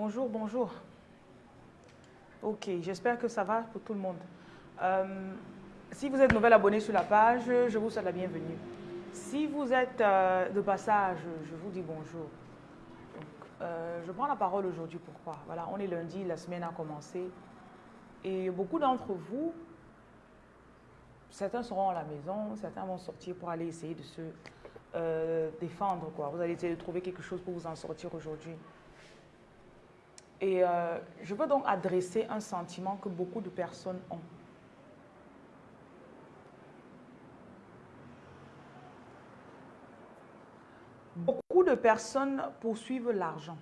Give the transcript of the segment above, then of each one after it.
Bonjour, bonjour. Ok, j'espère que ça va pour tout le monde. Euh, si vous êtes nouvel abonné sur la page, je vous souhaite la bienvenue. Si vous êtes euh, de passage, je vous dis bonjour. Euh, je prends la parole aujourd'hui, pourquoi? Voilà, on est lundi, la semaine a commencé. Et beaucoup d'entre vous, certains seront à la maison, certains vont sortir pour aller essayer de se défendre. Vous allez essayer de trouver quelque chose pour vous en sortir aujourd'hui. Et euh, je veux donc adresser un sentiment que beaucoup de personnes ont. Beaucoup de personnes poursuivent l'argent.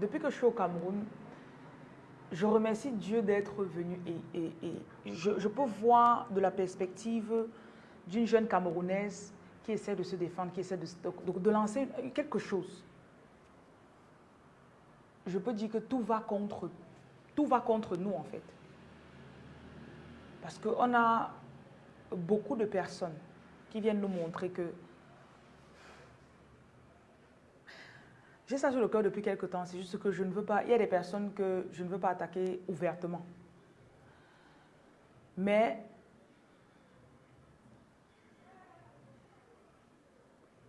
depuis que je suis au Cameroun, je remercie Dieu d'être venu et, je, je, peux voir de la perspective d'une jeune Camerounaise qui essaie de se défendre, qui essaie de, lancer quelque chose. Je peux dire que tout va contre, tout va contre nous en fait. Parce qu'on a beaucoup de personnes qui viennent nous montrer que j'ai ça sur le cœur depuis quelque temps, c'est juste que je ne veux pas, il y a des personnes que je ne veux pas attaquer ouvertement. Mais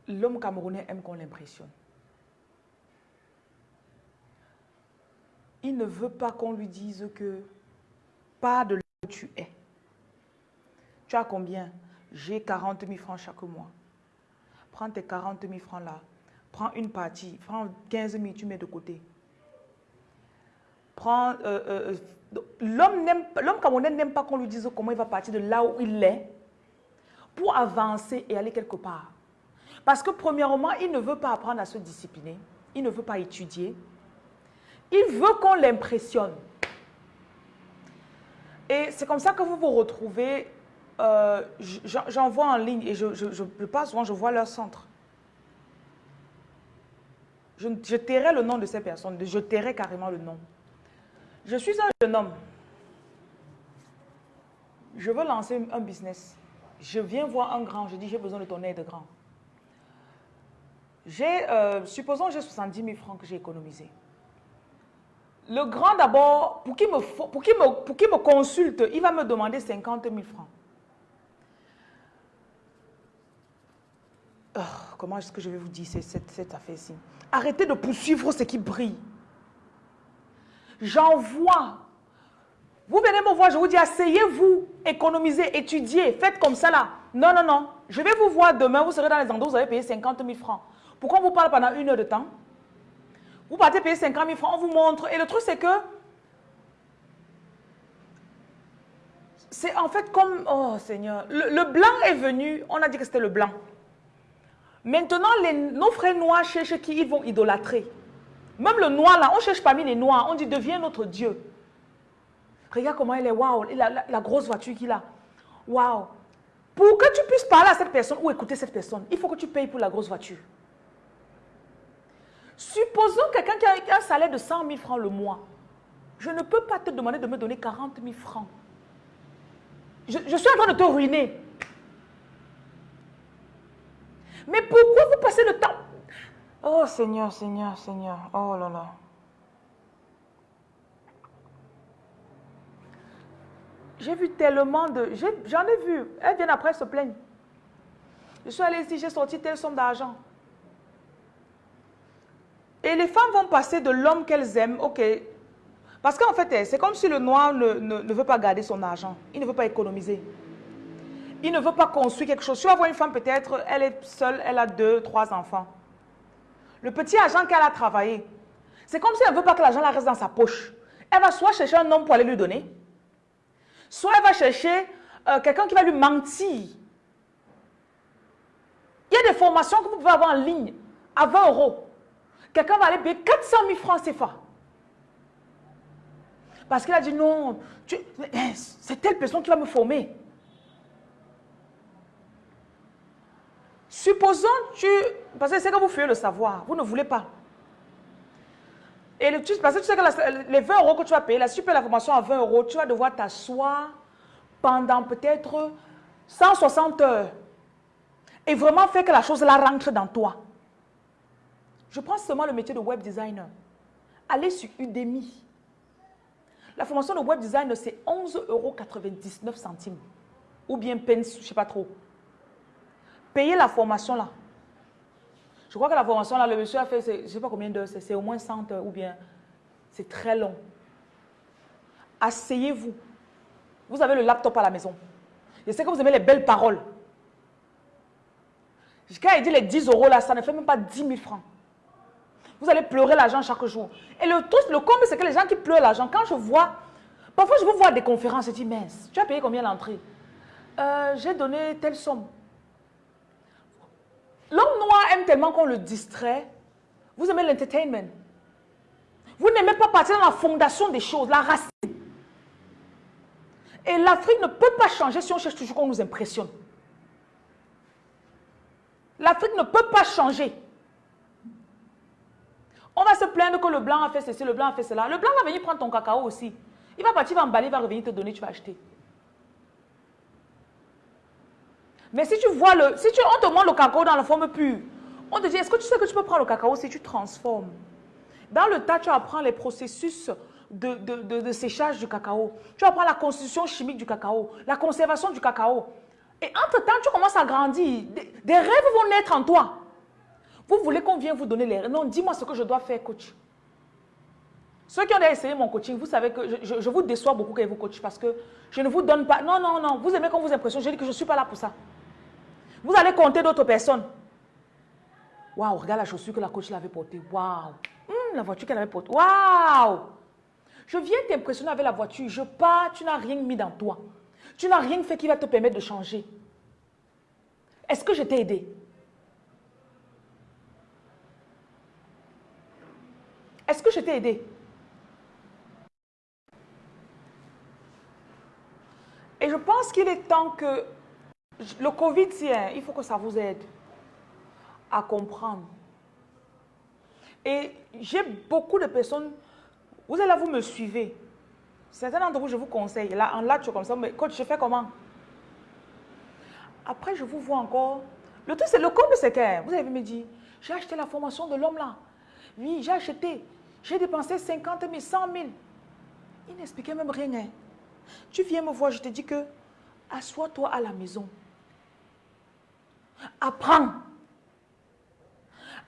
l'homme camerounais aime qu'on l'impressionne. Il ne veut pas qu'on lui dise que pas de là où tu es. Tu as combien? J'ai 40 000 francs chaque mois. Prends tes 40 000 francs là. Prends une partie. Prends 15 000, tu mets de côté. Prends... Euh, euh, L'homme camerounais n'aime pas qu'on lui dise comment il va partir de là où il est pour avancer et aller quelque part. Parce que premièrement, il ne veut pas apprendre à se discipliner. Il ne veut pas étudier. Il veut qu'on l'impressionne. Et c'est comme ça que vous vous retrouvez. Euh, J'en vois en ligne et je, je, passe souvent, je vois leur centre. Je, je tairai le nom de ces personnes. Je tairai carrément le nom. Je suis un jeune homme. Je veux lancer un business. Je viens voir un grand. Je dis, j'ai besoin de ton aide grand. J'ai, euh, supposons j'ai 70 000 francs que j'ai économisés. Le grand d'abord, pour qu'il me, consulte, il va me demander 50 000 francs. Oh, comment est-ce que je vais vous dire cette, affaire-ci? Arrêtez de poursuivre ce qui brille. J'envoie. Vous venez me voir, je vous dis, asseyez-vous, économisez, étudiez, faites comme ça là. Non, non, non. Je vais vous voir demain, vous serez dans les endroits vous avez payé 50 000 francs. Pourquoi on vous parle pendant une heure de temps Vous partez payer 50 000 francs, on vous montre. Et le truc, c'est que c'est en fait comme, oh Seigneur, le, blanc est venu, on a dit que c'était le blanc. Maintenant, nos frères noirs cherchent qui ils vont idolâtrer. Même le noir là, on cherche parmi les noirs, on dit deviens notre Dieu. Regarde comment elle est, waouh, la, la, grosse voiture qu'il a. Waouh. Pour que tu puisses parler à cette personne ou écouter cette personne, il faut que tu payes pour la grosse voiture. Supposons quelqu'un qui a un salaire de 100 000 francs le mois. Je ne peux pas te demander de me donner 40 000 francs. Je, suis en train de te ruiner. Mais pourquoi vous passez le temps? Oh Seigneur, Seigneur, Seigneur. Oh là là. J'ai vu tellement de... J'en ai, vu. Elles viennent après se plaindre. Je suis allée ici, j'ai sorti telle somme d'argent. Et les femmes vont passer de l'homme qu'elles aiment, ok. Parce qu'en fait, c'est comme si le noir ne, ne, veut pas garder son argent. Il ne veut pas économiser. Il ne veut pas construire quelque chose. Tu vas voir une femme, peut-être, elle est seule, elle a deux, trois enfants. Le petit argent qu'elle a travaillé, c'est comme si elle ne veut pas que l'argent reste dans sa poche. Elle va soit chercher un homme pour aller lui donner, soit elle va chercher euh, quelqu'un qui va lui mentir. Il y a des formations que vous pouvez avoir en ligne à 20 euros. Quelqu'un va aller payer 400 000 francs CFA. Parce qu'il a dit non, eh, c'est telle personne qui va me former. Supposons tu... Parce que c'est que vous fuyez le savoir, vous ne voulez pas. Et le, parce que tu sais que les 20 euros que tu vas payer, la super la formation à 20 euros, tu vas devoir t'asseoir pendant peut-être 160 heures. Et vraiment faire que la chose là rentre dans toi. Je prends seulement le métier de web designer. Allez sur Udemy. La formation de web designer, c'est 11,99 euros. Ou bien peine, je ne sais pas trop. Payez la formation là. Je crois que la formation là, le monsieur a fait, je ne sais pas combien d'heures, c'est au moins 100 heures ou bien c'est très long. Asseyez-vous. Vous avez le laptop à la maison. Je sais que vous aimez les belles paroles. Quand il dit les 10 euros là, ça ne fait même pas 10 000 francs. Vous allez pleurer l'argent chaque jour. Et le truc, le comble, c'est que les gens qui pleurent l'argent, quand je vois, parfois je vous vois des conférences, je dis, mince, tu as payé combien l'entrée? Euh, J'ai donné telle somme. L'homme noir aime tellement qu'on le distrait. Vous aimez l'entertainment. Vous n'aimez pas partir dans la fondation des choses, la racine. Et l'Afrique ne peut pas changer si on cherche toujours qu'on nous impressionne. L'Afrique ne peut pas changer. On va se plaindre que le blanc a fait ceci, le blanc a fait cela. Le blanc va venir prendre ton cacao aussi. Il va partir, il va emballer, il va revenir te donner, tu vas acheter. Mais si tu vois le, si tu, on te montre le cacao dans la forme pure, on te dit, est-ce que tu sais que tu peux prendre le cacao si tu transformes? Dans le tas, tu apprends les processus de, de, séchage du cacao. Tu apprends la constitution chimique du cacao, la conservation du cacao. Et entre-temps, tu commences à grandir. des rêves vont naître en toi. Vous voulez qu'on vienne vous donner les... Non, dis-moi ce que je dois faire, coach. Ceux qui ont essayé mon coaching, vous savez que je, vous déçois beaucoup quand vous coach parce que je ne vous donne pas... Non, non, non. Vous aimez qu'on vous impressionne. Je dis que je ne suis pas là pour ça. Vous allez compter d'autres personnes. Waouh, regarde la chaussure que la coach l'avait portée. Waouh. Hum, la voiture qu'elle avait portée. Waouh. Je viens t'impressionner avec la voiture. Je pars, tu n'as rien mis dans toi. Tu n'as rien fait qui va te permettre de changer. Est-ce que je t'ai aidé? Est-ce que je t'ai aidé? Et je pense qu'il est temps que le Covid, hein, il faut que ça vous aide à comprendre. Et j'ai beaucoup de personnes, vous êtes là, vous me suivez. Certains d'entre vous, je vous conseille. Là, en là, comme ça, mais coach, je fais comment? Après, je vous vois encore. Le truc, c'est le compte, c'est vous avez me dit, j'ai acheté la formation de l'homme là. Oui, j'ai acheté. J'ai dépensé 50 000, 100 000. Il n'expliquait même rien. Hein. Tu viens me voir, je te dis que assois-toi à la maison. Apprends.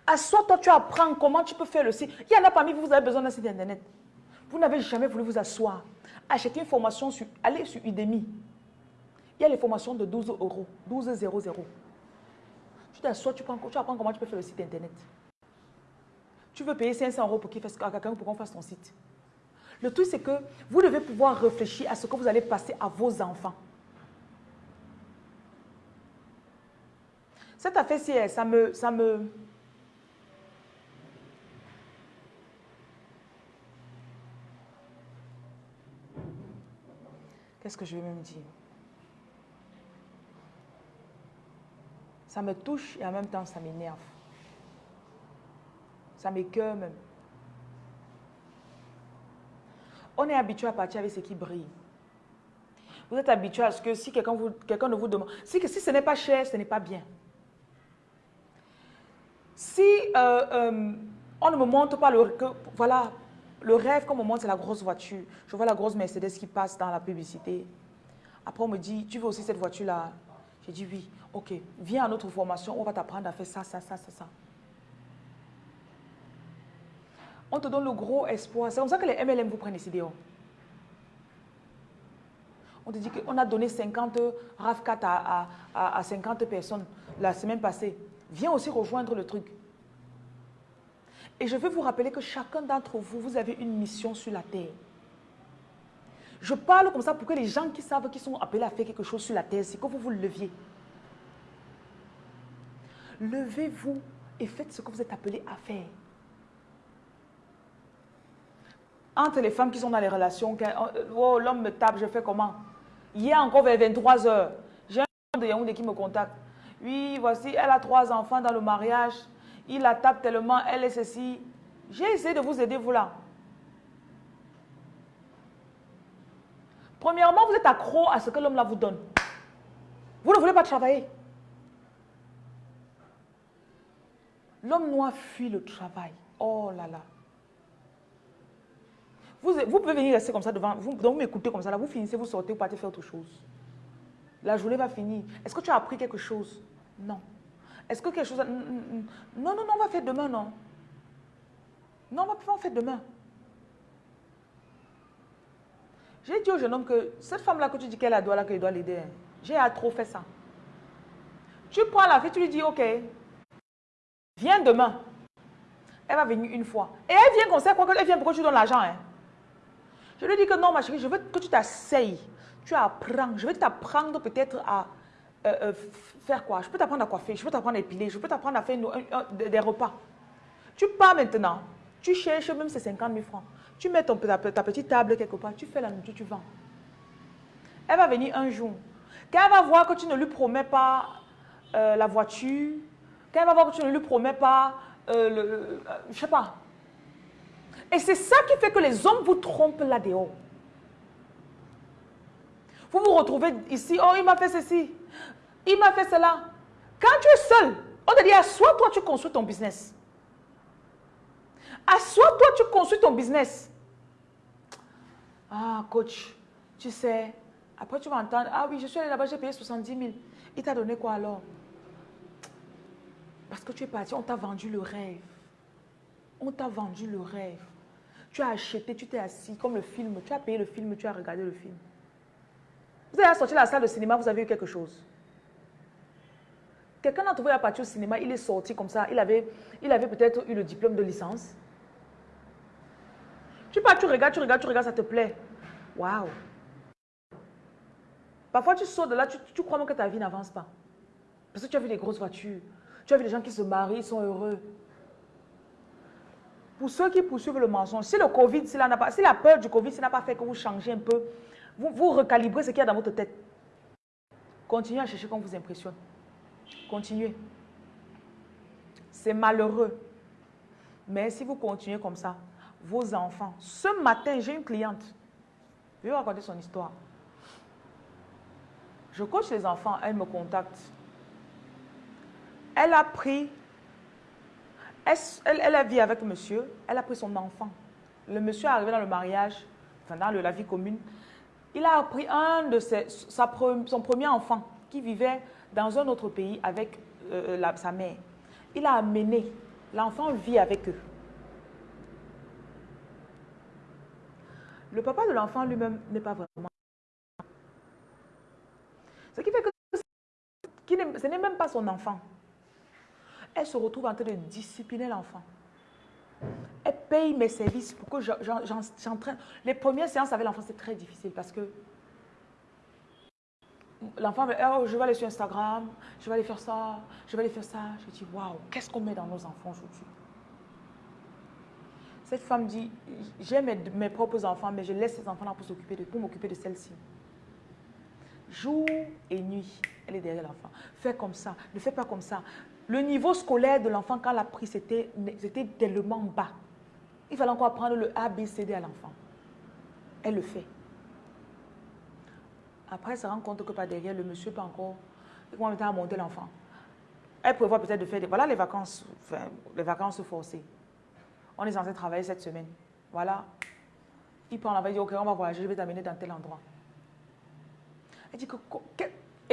Assois-toi, tu apprends comment tu peux faire le site. Il y en a parmi vous, vous avez besoin d'un site internet. Vous n'avez jamais voulu vous asseoir. Achetez une formation, sur, allez sur Udemy. Il y a les formations de 12 euros, 12 000. Tu t'assois, tu, tu apprends comment tu peux faire le site internet. Tu veux payer 500 euros pour qu'il fasse, à quelqu'un pour qu'on fasse ton site. Le truc, c'est que vous devez pouvoir réfléchir à ce que vous allez passer à vos enfants. Cette affaire-ci, ça me, ça me... Qu'est-ce que je vais même dire? Ça me touche et en même temps, ça m'énerve. Ça m'écoeure même. On est habitué à partir avec ce qui brille. Vous êtes habitué à ce que si quelqu'un quelqu'un ne vous demande, si, si ce n'est pas cher, ce n'est pas bien. Si euh, euh, on ne me montre pas le, que, voilà, le rêve qu'on me montre, c'est la grosse voiture. Je vois la grosse Mercedes qui passe dans la publicité. Après, on me dit, tu veux aussi cette voiture-là? J'ai dit oui. Ok, viens à notre formation, on va t'apprendre à faire ça, ça, ça, ça, ça. On te donne le gros espoir. C'est comme ça que les MLM vous prennent ici dehors. On te dit qu'on a donné 50 RAV4 à, à, à 50 personnes la semaine passée. Viens aussi rejoindre le truc. Et je veux vous rappeler que chacun d'entre vous, vous avez une mission sur la terre. Je parle comme ça pour que les gens qui savent qu'ils sont appelés à faire quelque chose sur la terre, c'est que vous vous leviez. Levez-vous et faites ce que vous êtes appelés à faire. Entre les femmes qui sont dans les relations, oh, l'homme me tape, je fais comment? Hier encore vers 23 heures, j'ai un homme de Yaoundé qui me contacte. Oui, voici, elle a trois enfants dans le mariage. Il la tape tellement, elle est ceci. J'ai essayé de vous aider, vous là. Premièrement, vous êtes accro à ce que l'homme là vous donne. Vous ne voulez pas travailler. L'homme noir fuit le travail. Oh là là. Vous, pouvez venir rester comme ça devant, vous, m'écoutez comme ça, là, vous finissez, vous sortez, vous partez faire autre chose. La journée va finir. Est-ce que tu as appris quelque chose? Non. Est-ce que quelque chose... Non, non, non, on va faire demain, non. Non, on va faire demain. J'ai dit au jeune homme que cette femme-là que tu dis qu'elle a doigt là, qu'elle doit l'aider, hein, j'ai trop fait ça. Tu prends la fille, tu lui dis, ok, viens demain. Elle va venir une fois. Et elle vient comme ça, quoi elle vient pourquoi tu donnes l'argent. Hein? Je lui dis que non, ma chérie, je veux que tu t'asseyes. Tu apprends. Je veux t'apprendre peut-être à euh, euh, faire quoi? Je peux t'apprendre à coiffer, je peux t'apprendre à épiler, je peux t'apprendre à faire des repas. Tu pars maintenant. Tu cherches même ces 50 000 francs. Tu mets ta, petite table quelque part, tu fais la nourriture, tu vends. Elle va venir un jour. Quand elle va voir que tu ne lui promets pas euh, la voiture, quand elle va voir que tu ne lui promets pas, le, je sais pas, et c'est ça qui fait que les hommes vous trompent là-dehors. Vous vous retrouvez ici, oh, il m'a fait ceci, il m'a fait cela. Quand tu es seul, on te dit, assois-toi, tu construis ton business. Assois-toi, tu construis ton business. Ah, coach, tu sais, après tu vas entendre, ah oui, je suis allé là-bas, j'ai payé 70 000. Il t'a donné quoi alors? Parce que tu es parti, on t'a vendu le rêve. On t'a vendu le rêve. Tu as acheté, tu t'es assis, comme le film, tu as payé le film, tu as regardé le film. Vous avez sorti la salle de cinéma, vous avez eu quelque chose. Quelqu'un d'entre vous est parti au cinéma, il est sorti comme ça, il avait, il avait peut-être eu le diplôme de licence. Tu pars, tu regardes, tu regardes, tu regardes, ça te plaît. Waouh! Parfois, tu sors de là, tu, tu crois même que ta vie n'avance pas. Parce que tu as vu des grosses voitures, tu as vu des gens qui se marient, ils sont heureux. Pour ceux qui poursuivent le mensonge, si le Covid, si la, si la peur du Covid, n'a pas fait que vous changez un peu, vous, vous recalibrez ce qu'il y a dans votre tête. Continuez à chercher qu'on vous impressionne. Continuez. C'est malheureux. Mais si vous continuez comme ça, vos enfants. Ce matin, j'ai une cliente. Je vais vous raconter son histoire. Je coach les enfants, elle me contacte. Elle a pris elle, a vécu avec monsieur, elle a pris son enfant. Le monsieur est arrivé dans le mariage, enfin dans la vie commune. Il a pris un de ses, son premier enfant qui vivait dans un autre pays avec euh, sa mère. Il a amené, l'enfant vit avec eux. Le papa de l'enfant lui-même n'est pas vraiment. Ce qui fait que ce n'est même pas son enfant elle se retrouve en train de discipliner l'enfant. Elle paye mes services pour que j'entraîne. Les premières séances avec l'enfant, c'est très difficile parce que l'enfant oh, je vais aller sur Instagram, je vais aller faire ça, je vais aller faire ça. Je dis, waouh, qu'est-ce qu'on met dans nos enfants aujourd'hui? Cette femme dit, j'ai mes, propres enfants, mais je laisse ces enfants-là pour pour m'occuper de celle-ci. Jour et nuit, elle est derrière l'enfant. Fais comme ça, ne fais pas comme ça. Le niveau scolaire de l'enfant, quand elle a pris, c'était tellement bas. Il fallait encore apprendre le A, B, C, D à l'enfant. Elle le fait. Après, elle se rend compte que par derrière, le monsieur peut encore commencer à monter l'enfant. Elle prévoit peut-être de faire des... Voilà les vacances, les vacances forcées. On est censé travailler cette semaine. Voilà. Il prend la il dit, ok, on va voyager, je vais t'amener dans tel endroit. Elle dit que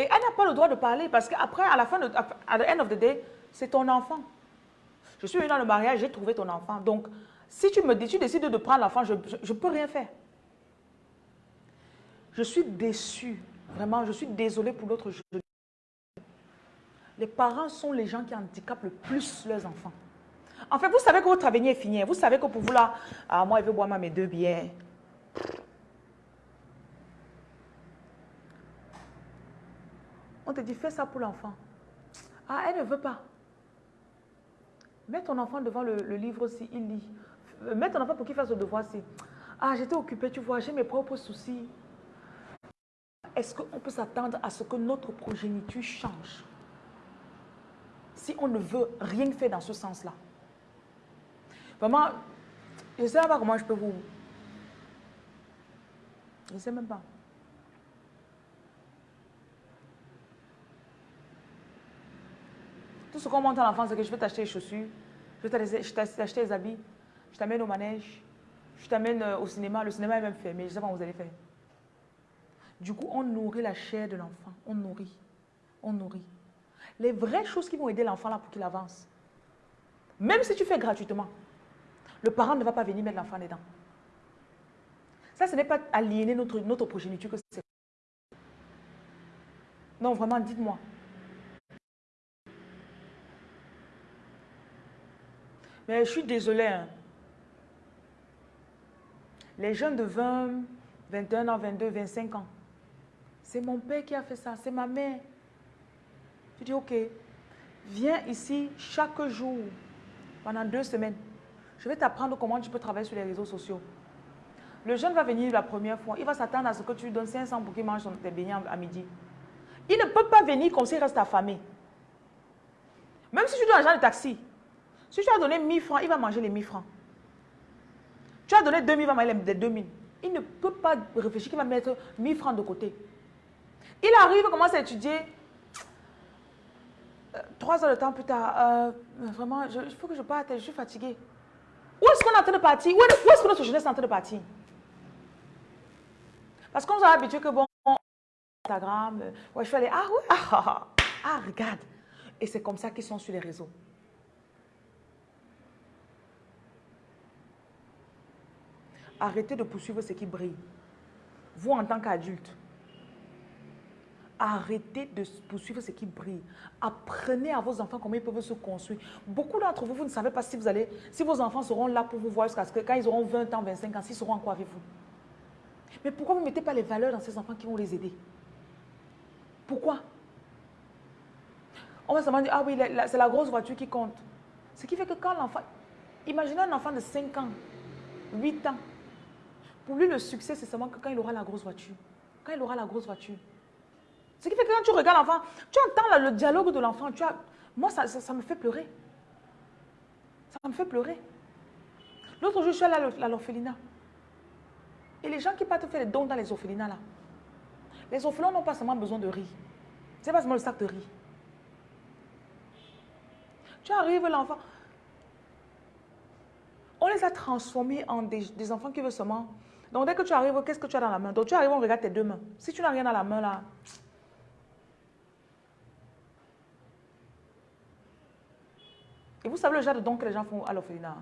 et elle n'a pas le droit de parler parce qu'après, à la fin, de, à the end of the day, c'est ton enfant. Je suis venue dans le mariage, j'ai trouvé ton enfant. Donc, si tu me dis, tu décides de prendre l'enfant, je ne peux rien faire. Je suis déçue. Vraiment, je suis désolée pour l'autre. Les parents sont les gens qui handicapent le plus leurs enfants. En fait, vous savez que votre avenir est fini. Vous savez que pour vous là, ah, moi, il veut boire mes deux bières. On te dit, fais ça pour l'enfant. Ah, elle ne veut pas. Mets ton enfant devant le, livre aussi, il lit. Mets ton enfant pour qu'il fasse le devoir aussi. Ah, j'étais occupée, tu vois, j'ai mes propres soucis. Est-ce qu'on peut s'attendre à ce que notre progéniture change si on ne veut rien faire dans ce sens-là? Vraiment, je ne sais pas comment je peux vous... Je ne sais même pas. Tout ce qu'on monte à l'enfant, c'est que je vais t'acheter les chaussures, je vais t'acheter les habits, je t'amène au manège, je t'amène euh, au cinéma. Le cinéma est même fermé, je ne sais pas comment vous allez faire. Du coup, on nourrit la chair de l'enfant. On nourrit. On nourrit. Les vraies choses qui vont aider l'enfant là pour qu'il avance. Même si tu fais gratuitement, le parent ne va pas venir mettre l'enfant dedans. Ça, ce n'est pas aliéner notre, notre progéniture que c'est. Non, vraiment, dites-moi. Mais je suis désolée. Hein. Les jeunes de 20, 21 ans, 22, 25 ans, c'est mon père qui a fait ça, c'est ma mère. Tu dis, ok, viens ici chaque jour, pendant deux semaines. Je vais t'apprendre comment tu peux travailler sur les réseaux sociaux. Le jeune va venir la première fois, il va s'attendre à ce que tu lui donnes 500 pour qu'il mange tes beignets à midi. Il ne peut pas venir comme s'il reste affamé. Même si tu donnes l'argent de taxi, si tu as donné 1000 francs, il va manger les 1000 francs. Tu as donné 2000, il va manger les 2000. Il ne peut pas réfléchir qu'il va mettre 1000 francs de côté. Il arrive, commence à étudier. Euh, trois heures de temps plus tard, euh, vraiment, il faut que je parte, je suis fatiguée. Où est-ce qu'on est en train de partir? Où est-ce que notre jeunesse est en train de partir? Parce qu'on nous a habitué que, bon, Instagram, euh, ouais, je suis allée, ah oui, ah, ah, ah, ah regarde. Et c'est comme ça qu'ils sont sur les réseaux. Arrêtez de poursuivre ce qui brille. Vous, en tant qu'adulte, arrêtez de poursuivre ce qui brille. Apprenez à vos enfants comment ils peuvent se construire. Beaucoup d'entre vous, vous ne savez pas si, vous allez, si vos enfants seront là pour vous voir jusqu'à ce que quand ils auront 20 ans, 25 ans, s'ils seront encore avec vous. Mais pourquoi vous ne mettez pas les valeurs dans ces enfants qui vont les aider? Pourquoi? On va se dire, ah oui, c'est la grosse voiture qui compte. Ce qui fait que quand l'enfant... Imaginez un enfant de 5 ans, 8 ans, pour lui, le succès, c'est seulement quand il aura la grosse voiture. Quand il aura la grosse voiture. Ce qui fait que quand tu regardes l'enfant, tu entends le dialogue de l'enfant. Moi, ça, me fait pleurer. Ça me fait pleurer. L'autre jour, je suis allée à l'orphelinat. Et les gens qui partent faire les dons dans les orphelinats, là, les orphelins n'ont pas seulement besoin de riz. C'est pas seulement le sac de riz. Tu arrives, l'enfant. On les a transformés en des, des enfants qui veulent seulement donc, dès que tu arrives, qu'est-ce que tu as dans la main? Donc, tu arrives, on regarde tes deux mains. Si tu n'as rien dans la main, là... Et vous savez le genre de dons que les gens font à l'orphelinat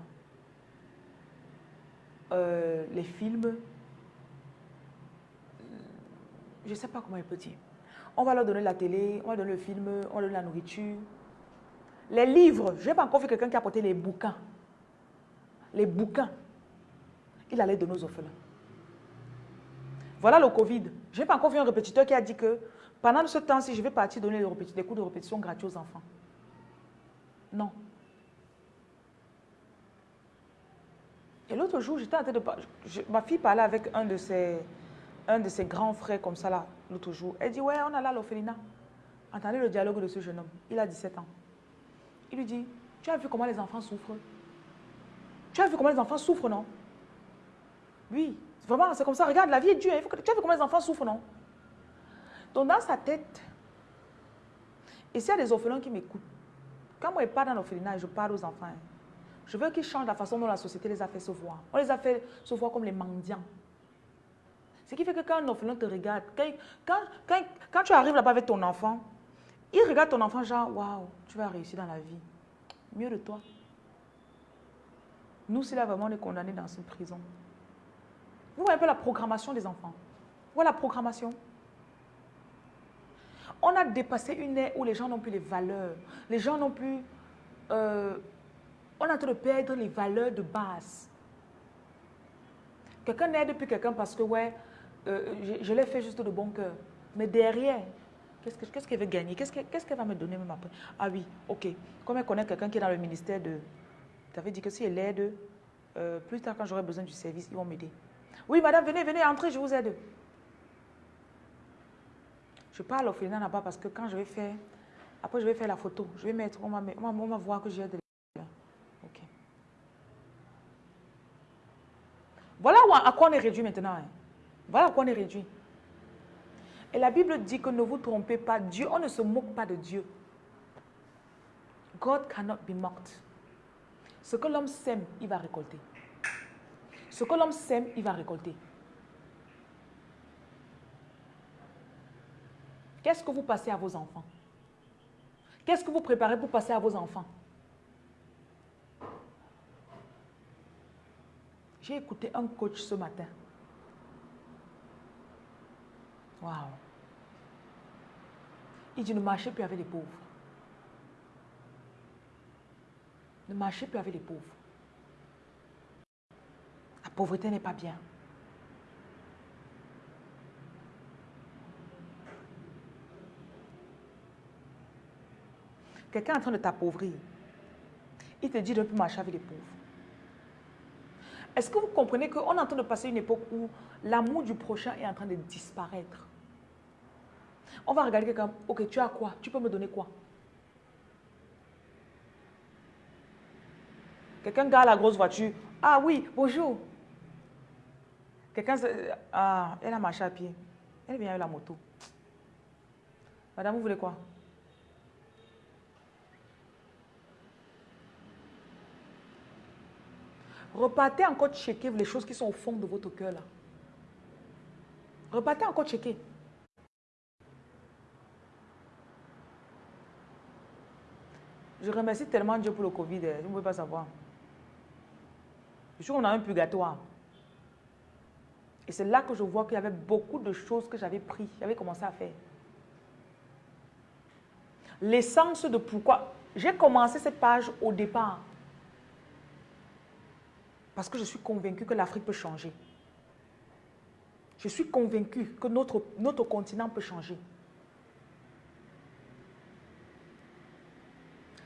euh, Les films. Je ne sais pas comment il peut dire. On va leur donner la télé, on va leur donner le film, on va leur donner la nourriture. Les livres, je n'ai pas encore vu quelqu'un qui a apporté les bouquins. Les bouquins. Il allait donner aux orphelins. Voilà le Covid. Je n'ai pas encore vu un répétiteur qui a dit que pendant ce temps-ci, je vais partir donner des cours de répétition gratuits aux enfants. Non. Et l'autre jour, j'étais en train de ma fille parlait avec un de ses, un de ses grands frères comme ça là, l'autre jour. Elle dit, ouais, on a là l'orphelinat. Entendez le dialogue de ce jeune homme. Il a 17 ans. Il lui dit, tu as vu comment les enfants souffrent? Tu as vu comment les enfants souffrent, non? Oui. Vraiment, c'est comme ça. Regarde, la vie est dure. Tu as vu comment les enfants souffrent, non? Donc, dans sa tête, et s'il y a des orphelins qui m'écoutent, quand moi je pars dans l'orphelinat je parle aux enfants, je veux qu'ils changent la façon dont la société les a fait se voir. On les a fait se voir comme les mendiants. Ce qui fait que quand un orphelin te regarde, quand, quand, tu arrives là-bas avec ton enfant, il regarde ton enfant genre, waouh, tu vas réussir dans la vie. Mieux de toi. Nous, c'est là vraiment, on est condamnés dans une prison. Vous voyez un peu la programmation des enfants. Voilà la programmation. On a dépassé une ère où les gens n'ont plus les valeurs. Les gens n'ont plus... Euh, on est en train de perdre les valeurs de base. Quelqu'un n'aide plus quelqu'un parce que, ouais, euh, je, l'ai fait juste de bon cœur. Mais derrière, qu'est-ce qu'elle veut gagner? Qu'est-ce qu'elle va me donner même après? Ah oui, ok. Comme elle connaît quelqu'un qui est dans le ministère de... Tu avais dit que si elle aide, euh, plus tard quand j'aurai besoin du service, ils vont m'aider. Oui, madame, venez, venez, entrez, je vous aide. Je parle au final là-bas parce que quand je vais faire, après je vais faire la photo, je vais mettre, on va, voir que j'ai de Ok. Voilà à quoi on est réduit maintenant. Hein. Voilà à quoi on est réduit. Et la Bible dit que ne vous trompez pas, Dieu, on ne se moque pas de Dieu. God cannot be mocked. Ce que l'homme sème, il va récolter. Ce que l'homme sème, il va récolter. Qu'est-ce que vous passez à vos enfants? Qu'est-ce que vous préparez pour passer à vos enfants? J'ai écouté un coach ce matin. Waouh. Il dit ne marchez plus avec les pauvres. Ne marchez plus avec les pauvres. Pauvreté n'est pas bien. Quelqu'un est en train de t'appauvrir. Il te dit de ne plus marcher avec les pauvres. Est-ce que vous comprenez qu'on est en train de passer une époque où l'amour du prochain est en train de disparaître? On va regarder quelqu'un, ok, tu as quoi? Tu peux me donner quoi? Quelqu'un garde la grosse voiture. Ah oui, bonjour. Quelqu'un, ah, elle a marché à pied. Elle vient avec la moto. Madame, vous voulez quoi? Repartez encore checker les choses qui sont au fond de votre cœur là. Repartez encore checker. Je remercie tellement Dieu pour le Covid, hein. vous ne pouvez pas savoir. Je suis qu'on a un purgatoire. Et c'est là que je vois qu'il y avait beaucoup de choses que j'avais pris, j'avais commencé à faire. L'essence de pourquoi. J'ai commencé cette page au départ parce que je suis convaincu que l'Afrique peut changer. Je suis convaincu que notre, notre continent peut changer.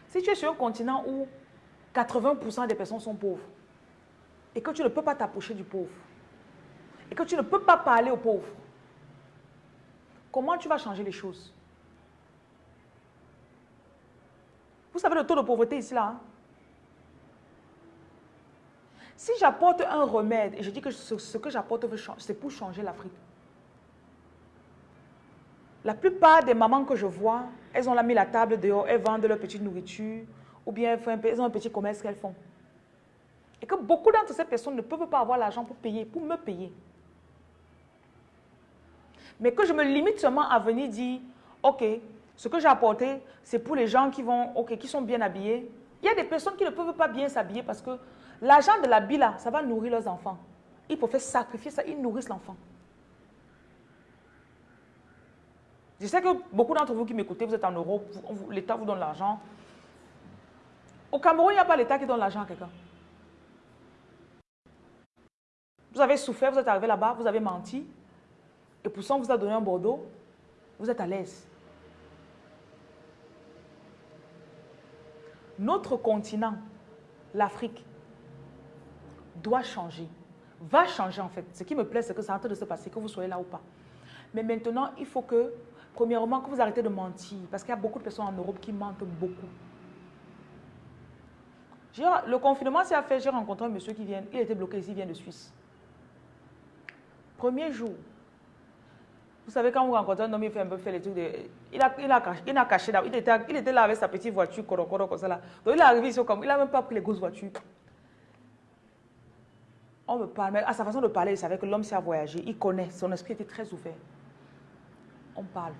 Si tu es sur un continent où 80% des personnes sont pauvres et que tu ne peux pas t'approcher du pauvre et que tu ne peux pas parler aux pauvres, comment tu vas changer les choses? Vous savez le taux de pauvreté ici là hein? Si j'apporte un remède, et je dis que ce, que j'apporte, c'est pour changer l'Afrique. La plupart des mamans que je vois, elles ont mis la table dehors, elles vendent leur petite nourriture, ou bien elles, ont un petit commerce qu'elles font. Et que beaucoup d'entre ces personnes ne peuvent pas avoir l'argent pour payer, pour me payer. Mais que je me limite seulement à venir dire, ok, ce que j'ai apporté, c'est pour les gens qui, vont, ok, qui sont bien habillés. Il y a des personnes qui ne peuvent pas bien s'habiller parce que L'argent de la là, ça va nourrir leurs enfants. Il faut faire sacrifier ça, ils nourrissent l'enfant. Je sais que beaucoup d'entre vous qui m'écoutez, vous êtes en Europe, l'État vous donne l'argent. Au Cameroun, il n'y a pas l'État qui donne l'argent à quelqu'un. Vous avez souffert, vous êtes arrivé là-bas, vous avez menti. Et pour ça, on vous a donné un Bordeaux. Vous êtes à l'aise. Notre continent, l'Afrique, doit changer, va changer en fait. Ce qui me plaît, c'est que c'est en train de se passer, que vous soyez là ou pas. Mais maintenant, il faut que, premièrement, que vous arrêtez de mentir. Parce qu'il y a beaucoup de personnes en Europe qui mentent beaucoup. Le confinement s'est fait, j'ai rencontré un monsieur qui vient, il était bloqué ici, il vient de Suisse. Premier jour. Vous savez, quand vous rencontrez un homme, il fait un peu faire les trucs de... Il a, il a, caché, il a caché là. Il était, il était là avec sa petite voiture, coro, comme ça là. Donc il est arrivé ici, comme, il n'a même pas pris les grosses voitures. On me parle, mais à sa façon de parler, il savait que l'homme s'est voyagé. Il connaît, son esprit était très ouvert. On parle.